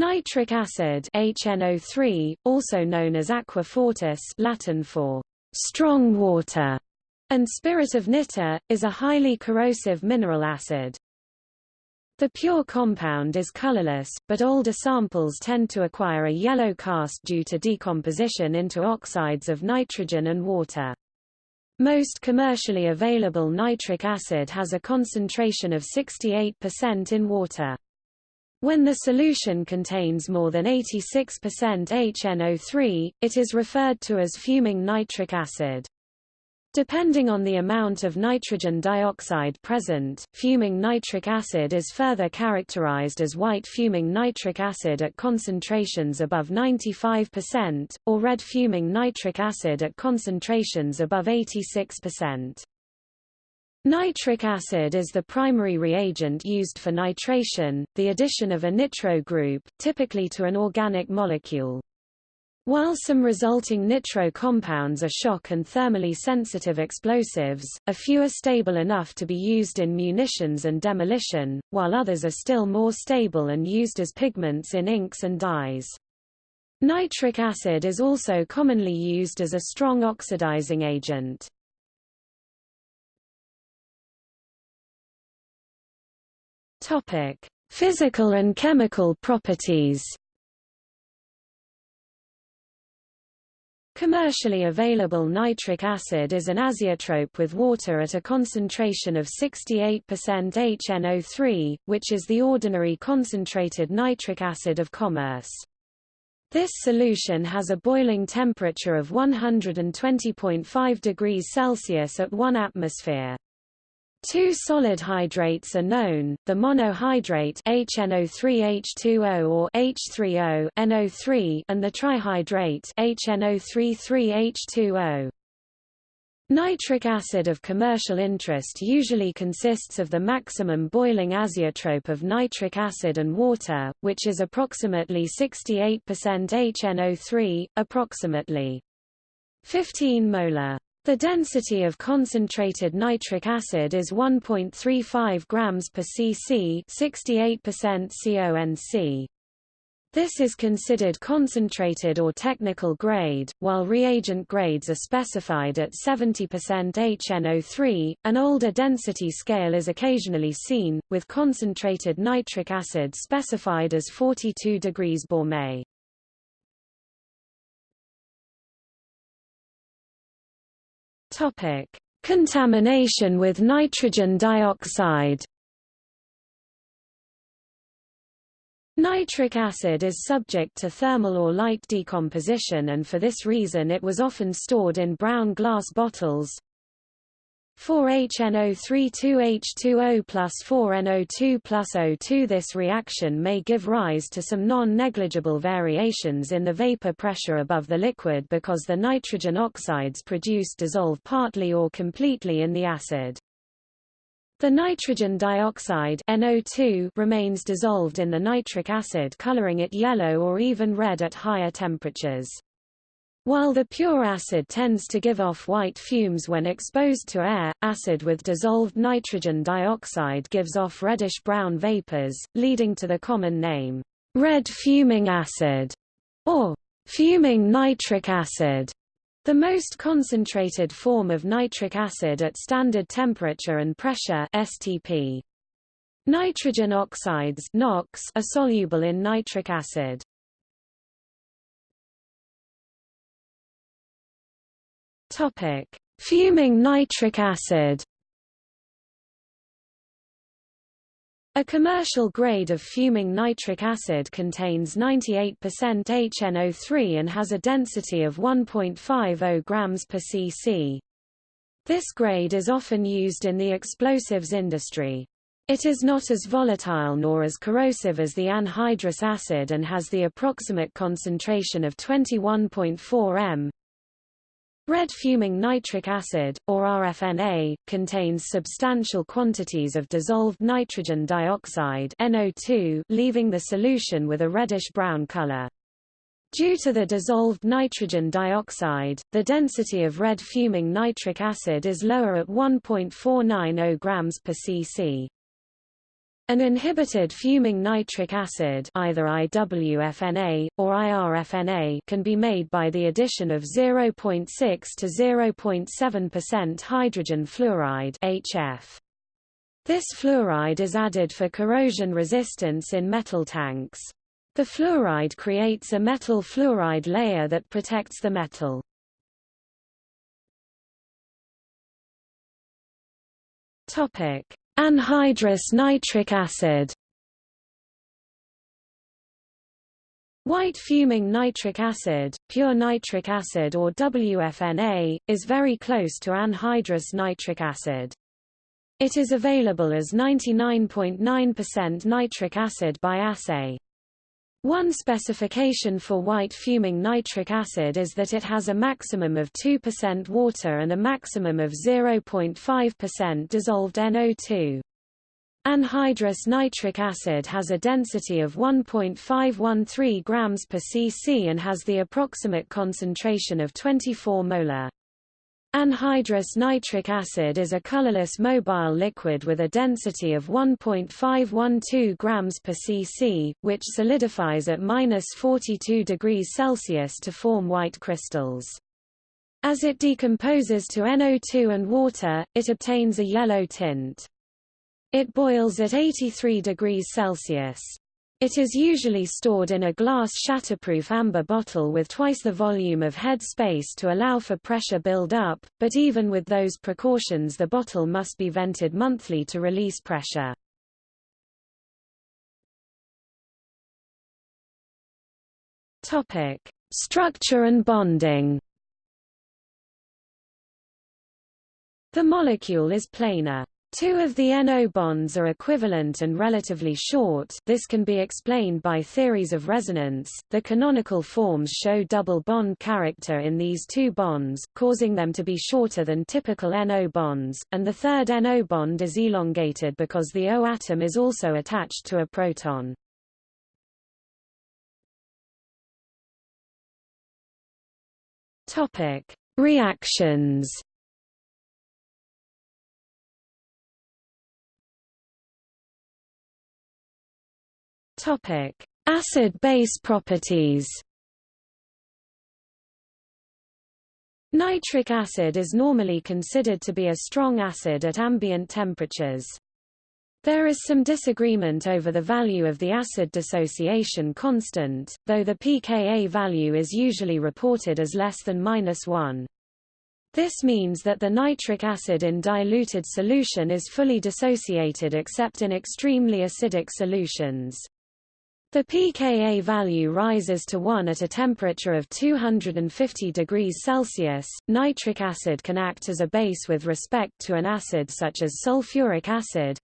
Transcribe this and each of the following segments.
Nitric acid HNO3, also known as aqua fortis Latin for strong water, and spirit of nitre, is a highly corrosive mineral acid. The pure compound is colorless, but older samples tend to acquire a yellow cast due to decomposition into oxides of nitrogen and water. Most commercially available nitric acid has a concentration of 68% in water. When the solution contains more than 86% HNO3, it is referred to as fuming nitric acid. Depending on the amount of nitrogen dioxide present, fuming nitric acid is further characterized as white fuming nitric acid at concentrations above 95%, or red fuming nitric acid at concentrations above 86%. Nitric acid is the primary reagent used for nitration, the addition of a nitro group, typically to an organic molecule. While some resulting nitro compounds are shock and thermally sensitive explosives, a few are stable enough to be used in munitions and demolition, while others are still more stable and used as pigments in inks and dyes. Nitric acid is also commonly used as a strong oxidizing agent. Physical and chemical properties Commercially available nitric acid is an azeotrope with water at a concentration of 68% HNO3, which is the ordinary concentrated nitric acid of commerce. This solution has a boiling temperature of 120.5 degrees Celsius at 1 atmosphere. Two solid hydrates are known, the monohydrate HNO3H2O or H3O NO3 and the trihydrate HNO33H2O. Nitric acid of commercial interest usually consists of the maximum boiling azeotrope of nitric acid and water, which is approximately 68% HNO3, approximately 15 molar. The density of concentrated nitric acid is 1.35 grams per cc 68% CONC. This is considered concentrated or technical grade, while reagent grades are specified at 70% HNO3. An older density scale is occasionally seen, with concentrated nitric acid specified as 42 degrees Baumé. Topic: Contamination with nitrogen dioxide. Nitric acid is subject to thermal or light decomposition and for this reason it was often stored in brown glass bottles, 4HNO32H2O plus 4NO2 plus O2 This reaction may give rise to some non-negligible variations in the vapor pressure above the liquid because the nitrogen oxides produced dissolve partly or completely in the acid. The nitrogen dioxide NO2 remains dissolved in the nitric acid coloring it yellow or even red at higher temperatures. While the pure acid tends to give off white fumes when exposed to air, acid with dissolved nitrogen dioxide gives off reddish-brown vapors, leading to the common name, red fuming acid, or fuming nitric acid. The most concentrated form of nitric acid at standard temperature and pressure STP. Nitrogen oxides NOx are soluble in nitric acid. Topic: Fuming nitric acid. A commercial grade of fuming nitric acid contains 98% HNO3 and has a density of 1.50 grams per cc. This grade is often used in the explosives industry. It is not as volatile nor as corrosive as the anhydrous acid and has the approximate concentration of 21.4 m. Red fuming nitric acid, or RFNA, contains substantial quantities of dissolved nitrogen dioxide NO2, leaving the solution with a reddish-brown color. Due to the dissolved nitrogen dioxide, the density of red fuming nitric acid is lower at 1.490 grams per cc. An inhibited fuming nitric acid either IWFNA, or IRFNA can be made by the addition of 0.6 to 0.7% hydrogen fluoride HF. This fluoride is added for corrosion resistance in metal tanks. The fluoride creates a metal fluoride layer that protects the metal. Topic: Anhydrous nitric acid White fuming nitric acid, pure nitric acid or WFNA, is very close to anhydrous nitric acid. It is available as 99.9% .9 nitric acid by assay. One specification for white fuming nitric acid is that it has a maximum of 2% water and a maximum of 0.5% dissolved NO2. Anhydrous nitric acid has a density of 1.513 grams per cc and has the approximate concentration of 24 molar. Anhydrous nitric acid is a colorless mobile liquid with a density of 1.512 grams per cc, which solidifies at minus 42 degrees Celsius to form white crystals. As it decomposes to NO2 and water, it obtains a yellow tint. It boils at 83 degrees Celsius. It is usually stored in a glass shatterproof amber bottle with twice the volume of head space to allow for pressure build-up, but even with those precautions the bottle must be vented monthly to release pressure. Topic: Structure and bonding. The molecule is planar. Two of the NO bonds are equivalent and relatively short this can be explained by theories of resonance. The canonical forms show double bond character in these two bonds, causing them to be shorter than typical NO bonds, and the third NO bond is elongated because the O atom is also attached to a proton. Reactions Topic: Acid-base properties. Nitric acid is normally considered to be a strong acid at ambient temperatures. There is some disagreement over the value of the acid dissociation constant, though the pKa value is usually reported as less than minus 1. This means that the nitric acid in diluted solution is fully dissociated except in extremely acidic solutions. The pKa value rises to 1 at a temperature of 250 degrees Celsius. Nitric acid can act as a base with respect to an acid such as sulfuric acid,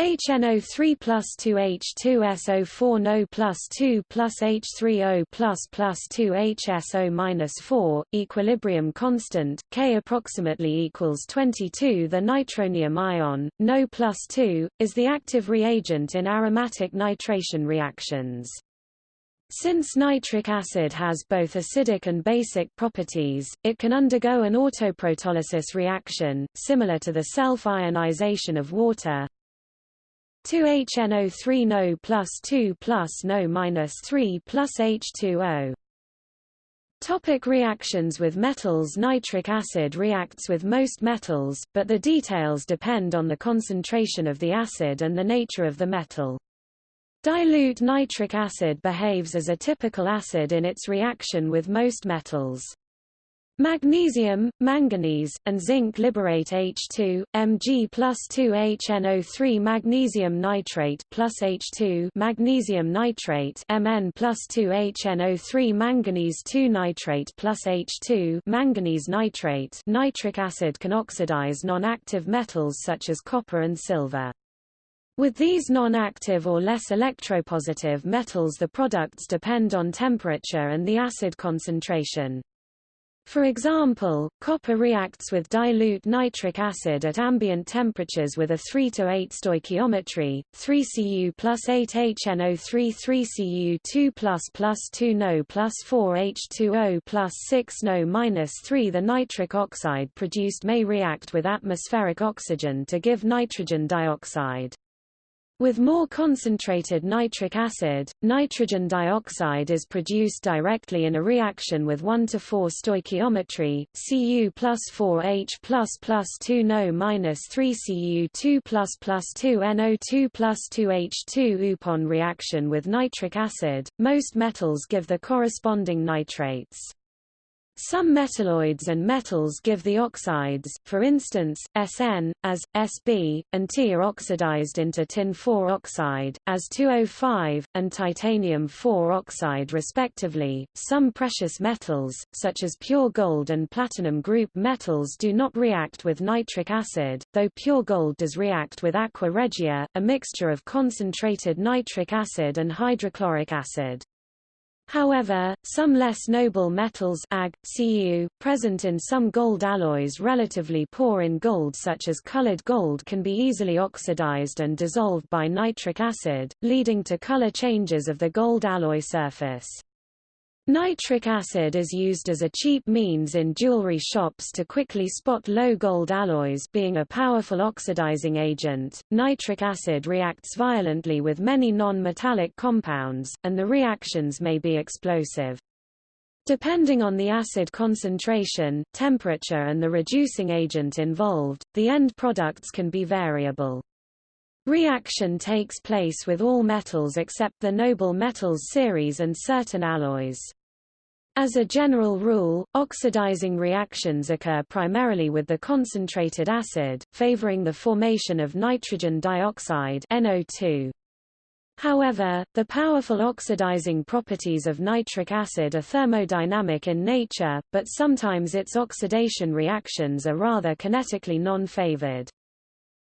HNO3 plus 2H2SO4 NO plus 2 plus H3O plus plus 2 HSO minus 4, equilibrium constant, K approximately equals 22 The nitronium ion, NO plus 2, is the active reagent in aromatic nitration reactions. Since nitric acid has both acidic and basic properties, it can undergo an autoprotolysis reaction, similar to the self-ionization of water, 2HNO3 NO plus 2 plus NO minus 3 plus H2O. Topic reactions with metals Nitric acid reacts with most metals, but the details depend on the concentration of the acid and the nature of the metal. Dilute nitric acid behaves as a typical acid in its reaction with most metals. Magnesium, manganese, and zinc liberate H2, Mg plus 2HNO3 magnesium nitrate plus H2 magnesium nitrate Mn plus 2HNO3 manganese 2 nitrate plus H2 manganese nitrate nitric acid can oxidize non-active metals such as copper and silver. With these non-active or less electropositive metals the products depend on temperature and the acid concentration. For example, copper reacts with dilute nitric acid at ambient temperatures with a 3 to 8 stoichiometry, 3 Cu plus 8 HNO3 3 Cu 2 plus plus 2 No plus 4 H2O plus 6 No minus 3 The nitric oxide produced may react with atmospheric oxygen to give nitrogen dioxide. With more concentrated nitric acid, nitrogen dioxide is produced directly in a reaction with 1 to 4 stoichiometry, Cu plus 4H plus plus 2 NO minus 3 Cu2 plus plus 2 NO2 plus 2H2 Upon reaction with nitric acid, most metals give the corresponding nitrates. Some metalloids and metals give the oxides, for instance, Sn, as, Sb, and T are oxidized into tin-4 oxide, as 2O5, and titanium-4 oxide respectively. Some precious metals, such as pure gold and platinum group metals do not react with nitric acid, though pure gold does react with aqua regia, a mixture of concentrated nitric acid and hydrochloric acid. However, some less noble metals Ag, Cu, present in some gold alloys relatively poor in gold such as colored gold can be easily oxidized and dissolved by nitric acid, leading to color changes of the gold alloy surface. Nitric acid is used as a cheap means in jewelry shops to quickly spot low gold alloys being a powerful oxidizing agent. Nitric acid reacts violently with many non-metallic compounds, and the reactions may be explosive. Depending on the acid concentration, temperature and the reducing agent involved, the end products can be variable. Reaction takes place with all metals except the noble metals series and certain alloys. As a general rule, oxidizing reactions occur primarily with the concentrated acid, favoring the formation of nitrogen dioxide NO2. However, the powerful oxidizing properties of nitric acid are thermodynamic in nature, but sometimes its oxidation reactions are rather kinetically non-favored.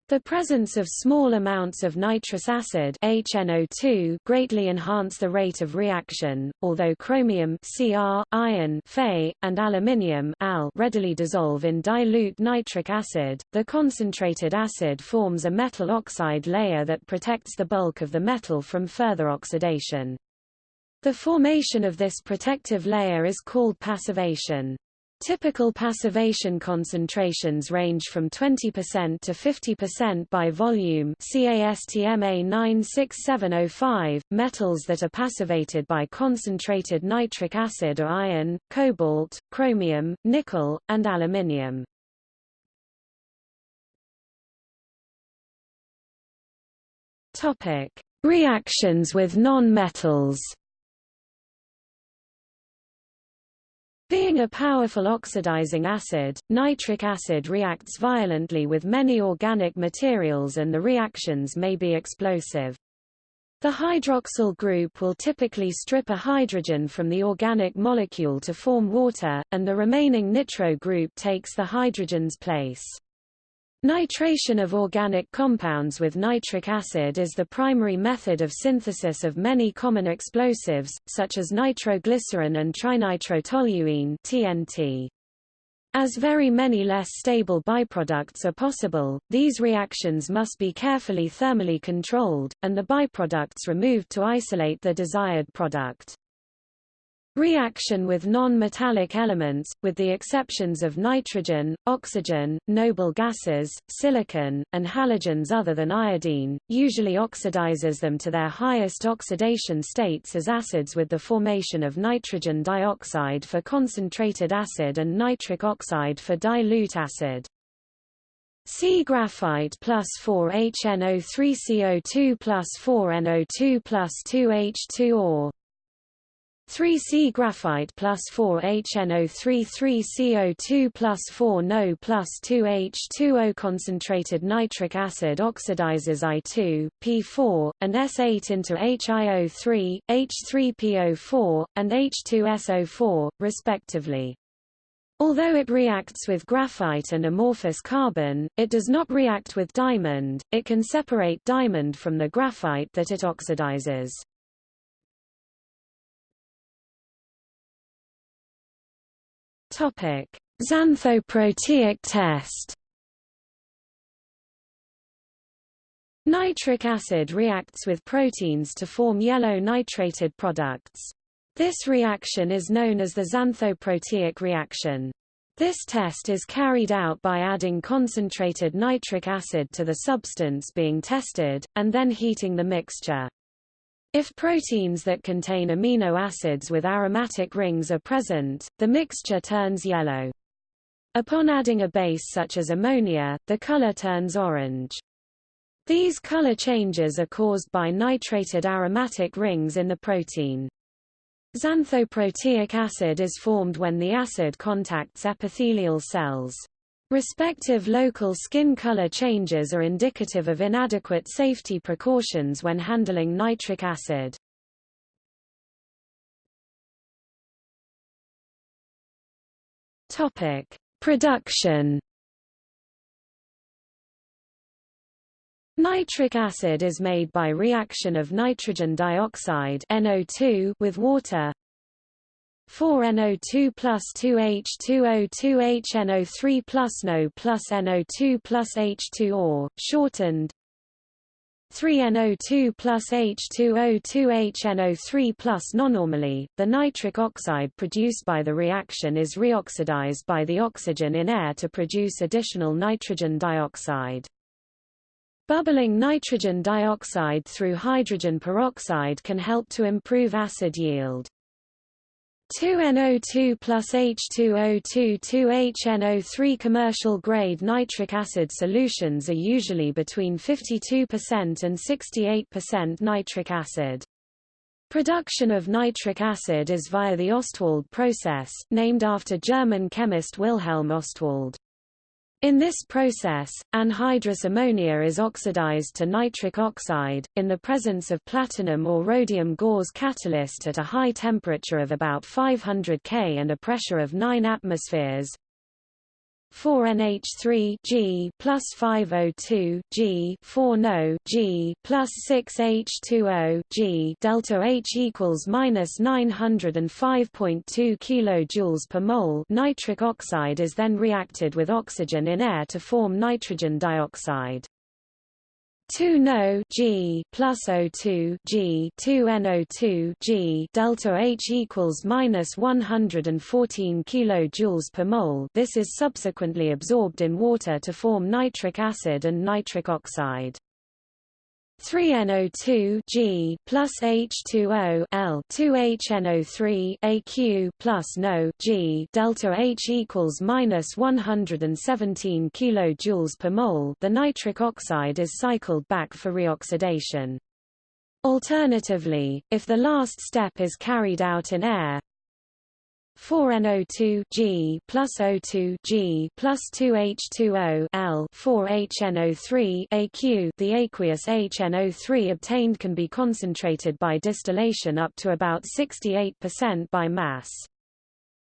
The presence of small amounts of nitrous acid HNO2 greatly enhance the rate of reaction, although chromium Cr, iron Fe, and aluminium Al readily dissolve in dilute nitric acid. The concentrated acid forms a metal oxide layer that protects the bulk of the metal from further oxidation. The formation of this protective layer is called passivation. Typical passivation concentrations range from 20% to 50% by volume CASTMA 96705. Metals that are passivated by concentrated nitric acid are iron, cobalt, chromium, nickel, and aluminium. Topic: Reactions with non-metals. Being a powerful oxidizing acid, nitric acid reacts violently with many organic materials and the reactions may be explosive. The hydroxyl group will typically strip a hydrogen from the organic molecule to form water, and the remaining nitro group takes the hydrogen's place. Nitration of organic compounds with nitric acid is the primary method of synthesis of many common explosives, such as nitroglycerin and trinitrotoluene (TNT). As very many less stable byproducts are possible, these reactions must be carefully thermally controlled, and the byproducts removed to isolate the desired product. Reaction with non-metallic elements, with the exceptions of nitrogen, oxygen, noble gases, silicon, and halogens other than iodine, usually oxidizes them to their highest oxidation states as acids with the formation of nitrogen dioxide for concentrated acid and nitric oxide for dilute acid. C graphite plus 4 HNO3 CO2 plus 4 NO2 plus 2 H2 or 3C graphite plus 4 HNO3 3CO2 plus 4 NO plus 2 H2O concentrated nitric acid oxidizes I2, P4, and S8 into HiO3, H3PO4, and H2SO4, respectively. Although it reacts with graphite and amorphous carbon, it does not react with diamond, it can separate diamond from the graphite that it oxidizes. Topic: Xanthoproteic test. Nitric acid reacts with proteins to form yellow nitrated products. This reaction is known as the xanthoproteic reaction. This test is carried out by adding concentrated nitric acid to the substance being tested, and then heating the mixture. If proteins that contain amino acids with aromatic rings are present, the mixture turns yellow. Upon adding a base such as ammonia, the color turns orange. These color changes are caused by nitrated aromatic rings in the protein. Xanthoproteic acid is formed when the acid contacts epithelial cells. Respective local skin color changes are indicative of inadequate safety precautions when handling nitric acid. Topic: Production Nitric acid is made by reaction of nitrogen dioxide NO2 with water 4NO2 plus 2H2O2 HNO3 plus NO plus NO2 plus H2O, shortened 3NO2 plus H2O2 HNO3 plus the nitric oxide produced by the reaction is reoxidized by the oxygen in air to produce additional nitrogen dioxide. Bubbling nitrogen dioxide through hydrogen peroxide can help to improve acid yield. 2NO2 plus H2O2 2HNO3 Commercial grade nitric acid solutions are usually between 52% and 68% nitric acid. Production of nitric acid is via the Ostwald process, named after German chemist Wilhelm Ostwald. In this process, anhydrous ammonia is oxidized to nitric oxide, in the presence of platinum or rhodium gauze catalyst at a high temperature of about 500 K and a pressure of 9 atmospheres. 4NH3 G plus 5O2 G 4 NO G plus 6H2O G delta H equals minus 905.2 kilojoules per mole. Nitric oxide is then reacted with oxygen in air to form nitrogen dioxide. 2 NO G plus O2 G 2 NO2 G delta H equals minus 114 kilojoules per mole. This is subsequently absorbed in water to form nitric acid and nitric oxide. 3NO2 G plus H2O L 2HNO3 AQ plus NO G delta H equals minus 117 kilojoules per mole. The nitric oxide is cycled back for reoxidation. Alternatively, if the last step is carried out in air, 4NO2 G plus O2 G plus 2H2O L 4HNO3 AQ The aqueous HNO3 obtained can be concentrated by distillation up to about 68% by mass.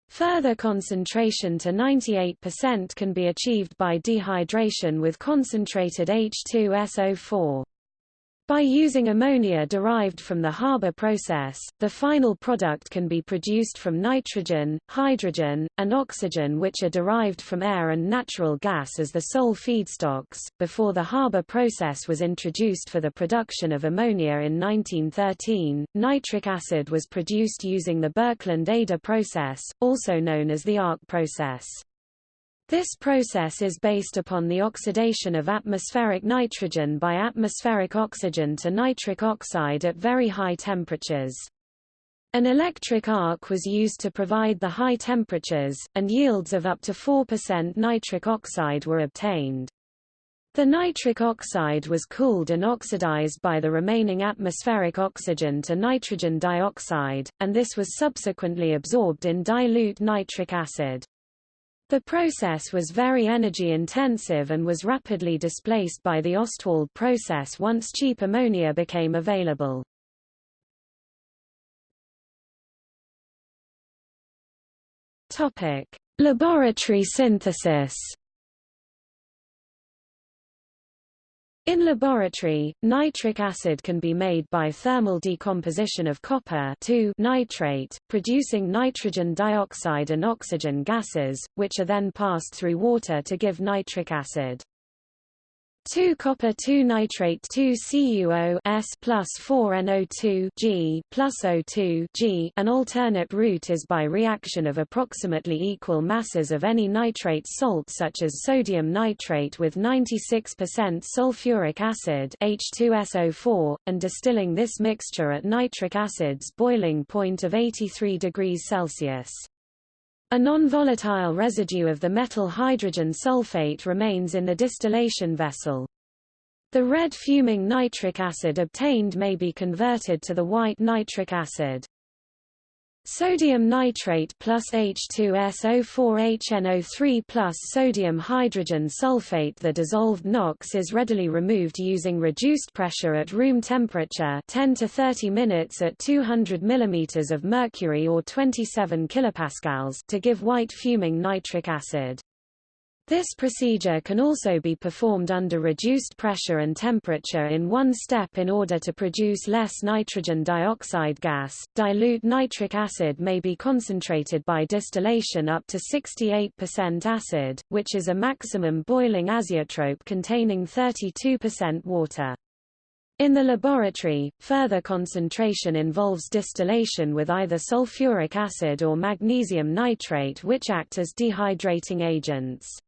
Further concentration to 98% can be achieved by dehydration with concentrated H2SO4. By using ammonia derived from the Haber process, the final product can be produced from nitrogen, hydrogen, and oxygen which are derived from air and natural gas as the sole feedstocks. Before the Haber process was introduced for the production of ammonia in 1913, nitric acid was produced using the Birkeland-Eyde process, also known as the ARC process. This process is based upon the oxidation of atmospheric nitrogen by atmospheric oxygen to nitric oxide at very high temperatures. An electric arc was used to provide the high temperatures, and yields of up to 4% nitric oxide were obtained. The nitric oxide was cooled and oxidized by the remaining atmospheric oxygen to nitrogen dioxide, and this was subsequently absorbed in dilute nitric acid. The process was very energy intensive and was rapidly displaced by the Ostwald process once cheap ammonia became available. Topic: Laboratory synthesis In laboratory, nitric acid can be made by thermal decomposition of copper nitrate, producing nitrogen dioxide and oxygen gases, which are then passed through water to give nitric acid. 2 copper 2 nitrate 2 CuO S plus 4 NO2 G plus O2 G. An alternate route is by reaction of approximately equal masses of any nitrate salt such as sodium nitrate with 96% sulfuric acid H2SO4 and distilling this mixture at nitric acid's boiling point of 83 degrees Celsius. A non-volatile residue of the metal hydrogen sulfate remains in the distillation vessel. The red fuming nitric acid obtained may be converted to the white nitric acid. Sodium nitrate plus H2SO4HNO3 plus sodium hydrogen sulfate The dissolved NOx is readily removed using reduced pressure at room temperature 10 to 30 minutes at 200 mm of mercury or 27 kilopascals to give white fuming nitric acid. This procedure can also be performed under reduced pressure and temperature in one step in order to produce less nitrogen dioxide gas. Dilute nitric acid may be concentrated by distillation up to 68% acid, which is a maximum boiling azeotrope containing 32% water. In the laboratory, further concentration involves distillation with either sulfuric acid or magnesium nitrate which act as dehydrating agents.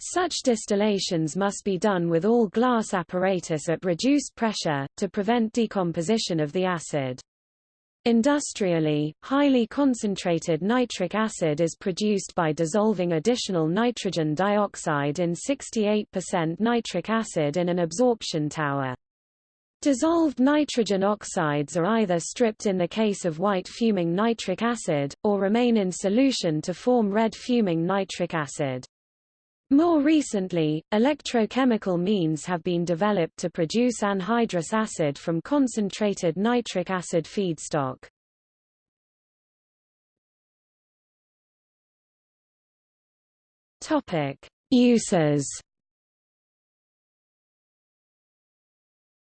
Such distillations must be done with all glass apparatus at reduced pressure, to prevent decomposition of the acid. Industrially, highly concentrated nitric acid is produced by dissolving additional nitrogen dioxide in 68% nitric acid in an absorption tower. Dissolved nitrogen oxides are either stripped in the case of white fuming nitric acid, or remain in solution to form red fuming nitric acid. More recently, electrochemical means have been developed to produce anhydrous acid from concentrated nitric acid feedstock. Topic: Uses.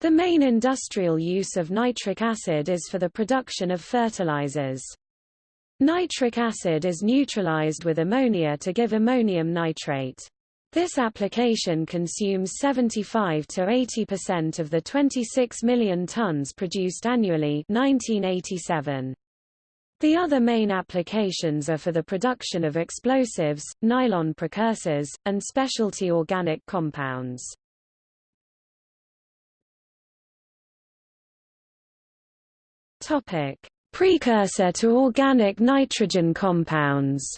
The main industrial use of nitric acid is for the production of fertilizers. Nitric acid is neutralized with ammonia to give ammonium nitrate. This application consumes 75 to 80% of the 26 million tons produced annually 1987. The other main applications are for the production of explosives, nylon precursors, and specialty organic compounds. Topic: Precursor to organic nitrogen compounds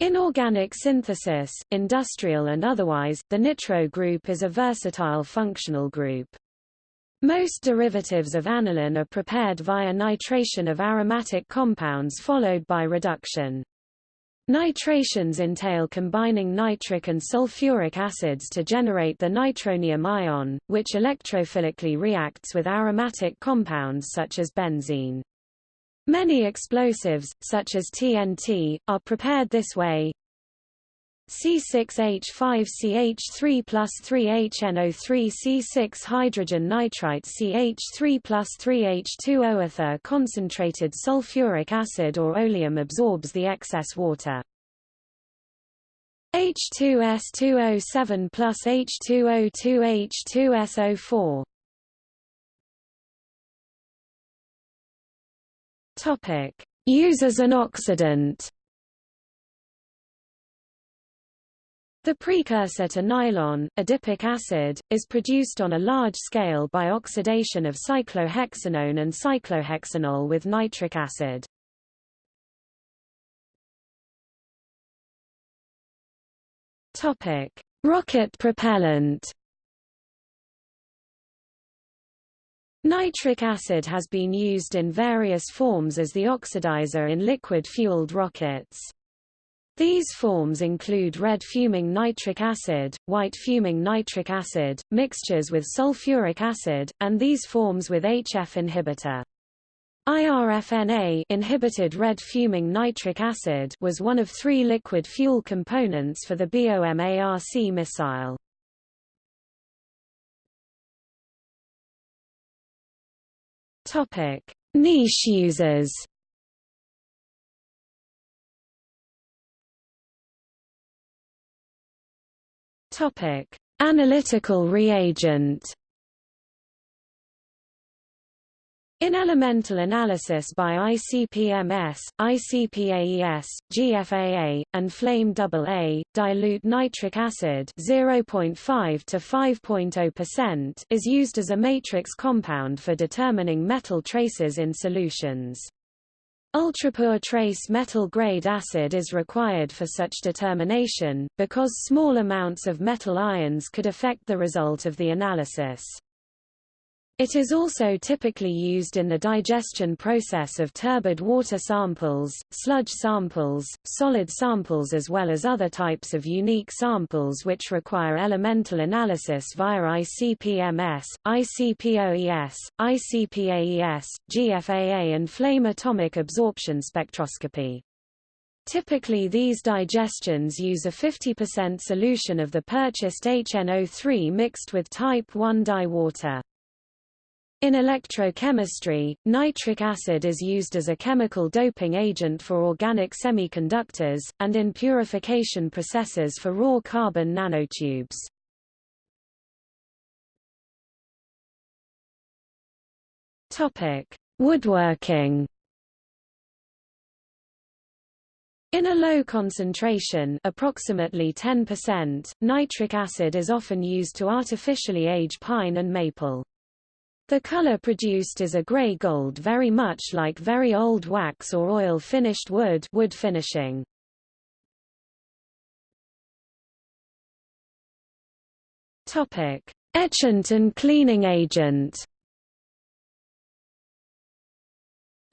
In organic synthesis, industrial and otherwise, the nitro group is a versatile functional group. Most derivatives of aniline are prepared via nitration of aromatic compounds followed by reduction. Nitrations entail combining nitric and sulfuric acids to generate the nitronium ion, which electrophilically reacts with aromatic compounds such as benzene. Many explosives, such as TNT, are prepared this way. C6H5CH3 plus 3HNO3 C6 hydrogen nitrite CH3 plus 3H2O ether concentrated sulfuric acid or oleum absorbs the excess water. H2S2O7 plus H2O2 H2SO4 Topic. Use as an oxidant The precursor to nylon, adipic acid, is produced on a large scale by oxidation of cyclohexanone and cyclohexanol with nitric acid. Topic: Rocket propellant. Nitric acid has been used in various forms as the oxidizer in liquid-fueled rockets. These forms include red fuming nitric acid, white fuming nitric acid, mixtures with sulfuric acid, and these forms with HF inhibitor. IRFNA inhibited red fuming nitric acid was one of three liquid fuel components for the BOMARC missile. Topic: Niche users. Topic: Analytical reagent. In elemental analysis by ICP-MS, ICP-AES, GFAA, and flame AA, dilute nitric acid 0.5 to 5.0% is used as a matrix compound for determining metal traces in solutions. Ultrapure trace metal-grade acid is required for such determination, because small amounts of metal ions could affect the result of the analysis. It is also typically used in the digestion process of turbid water samples, sludge samples, solid samples as well as other types of unique samples which require elemental analysis via ICP-MS, ICP-OES, ICP-AES, GFAA and flame atomic absorption spectroscopy. Typically these digestions use a 50% solution of the purchased HNO3 mixed with type 1 dye water. In electrochemistry, nitric acid is used as a chemical doping agent for organic semiconductors, and in purification processes for raw carbon nanotubes. Woodworking In a low concentration approximately 10%, nitric acid is often used to artificially age pine and maple. The color produced is a gray gold very much like very old wax or oil finished wood wood finishing. Topic: Etchant and cleaning agent.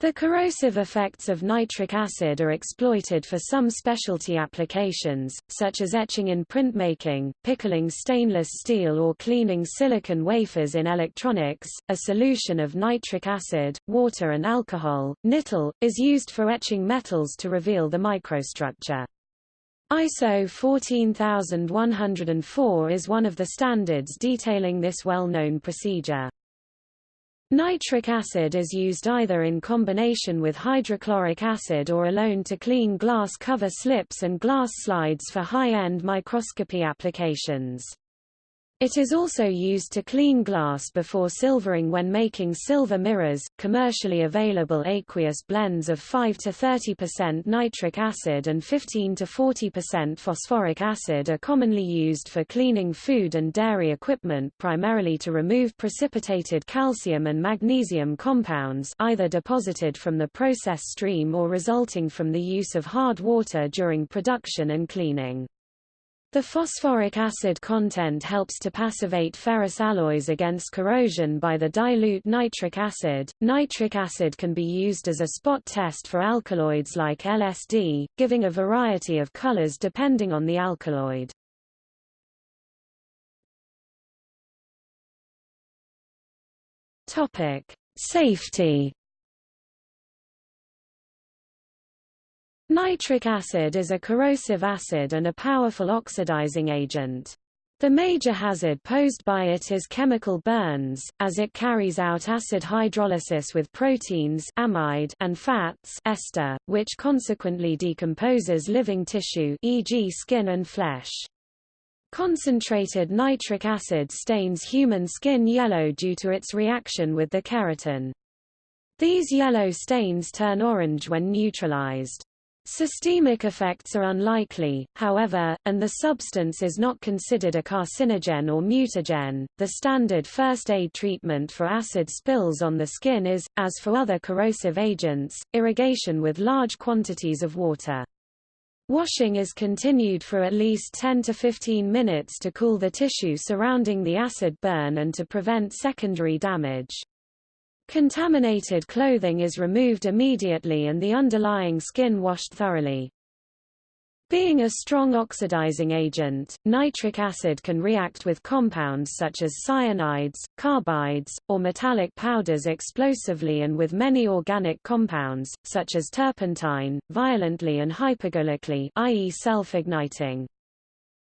The corrosive effects of nitric acid are exploited for some specialty applications, such as etching in printmaking, pickling stainless steel or cleaning silicon wafers in electronics. A solution of nitric acid, water and alcohol, nital, is used for etching metals to reveal the microstructure. ISO 14104 is one of the standards detailing this well-known procedure. Nitric acid is used either in combination with hydrochloric acid or alone to clean glass cover slips and glass slides for high-end microscopy applications. It is also used to clean glass before silvering when making silver mirrors. Commercially available aqueous blends of 5 to 30% nitric acid and 15 to 40% phosphoric acid are commonly used for cleaning food and dairy equipment primarily to remove precipitated calcium and magnesium compounds either deposited from the process stream or resulting from the use of hard water during production and cleaning. The phosphoric acid content helps to passivate ferrous alloys against corrosion by the dilute nitric acid. Nitric acid can be used as a spot test for alkaloids like LSD, giving a variety of colors depending on the alkaloid. Topic: Safety Nitric acid is a corrosive acid and a powerful oxidizing agent. The major hazard posed by it is chemical burns, as it carries out acid hydrolysis with proteins amide and fats ester, which consequently decomposes living tissue e.g. skin and flesh. Concentrated nitric acid stains human skin yellow due to its reaction with the keratin. These yellow stains turn orange when neutralized. Systemic effects are unlikely, however, and the substance is not considered a carcinogen or mutagen. The standard first aid treatment for acid spills on the skin is, as for other corrosive agents, irrigation with large quantities of water. Washing is continued for at least 10 to 15 minutes to cool the tissue surrounding the acid burn and to prevent secondary damage. Contaminated clothing is removed immediately and the underlying skin washed thoroughly. Being a strong oxidizing agent, nitric acid can react with compounds such as cyanides, carbides, or metallic powders explosively and with many organic compounds, such as turpentine, violently and hypergolically i.e. self-igniting.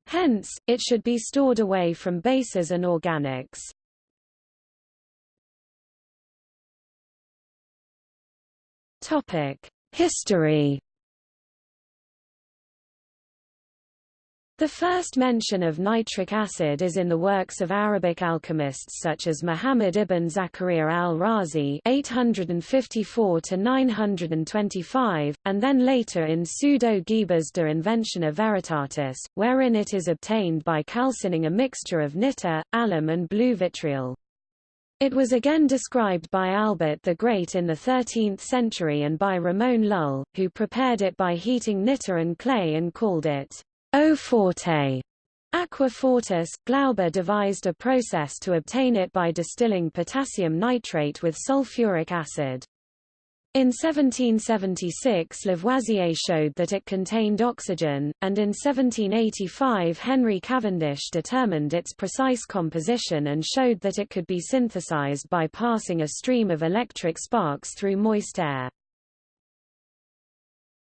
Hence, it should be stored away from bases and organics. History. The first mention of nitric acid is in the works of Arabic alchemists such as Muhammad ibn Zakaria al-Razi (854–925), and then later in Pseudo-Gebers de Inventione Veritatis, wherein it is obtained by calcining a mixture of nitre, alum and blue vitriol. It was again described by Albert the Great in the 13th century and by Ramon Lull, who prepared it by heating nitre and clay and called it eau forte. Aqua fortis, Glauber devised a process to obtain it by distilling potassium nitrate with sulfuric acid. In 1776 Lavoisier showed that it contained oxygen, and in 1785 Henry Cavendish determined its precise composition and showed that it could be synthesized by passing a stream of electric sparks through moist air.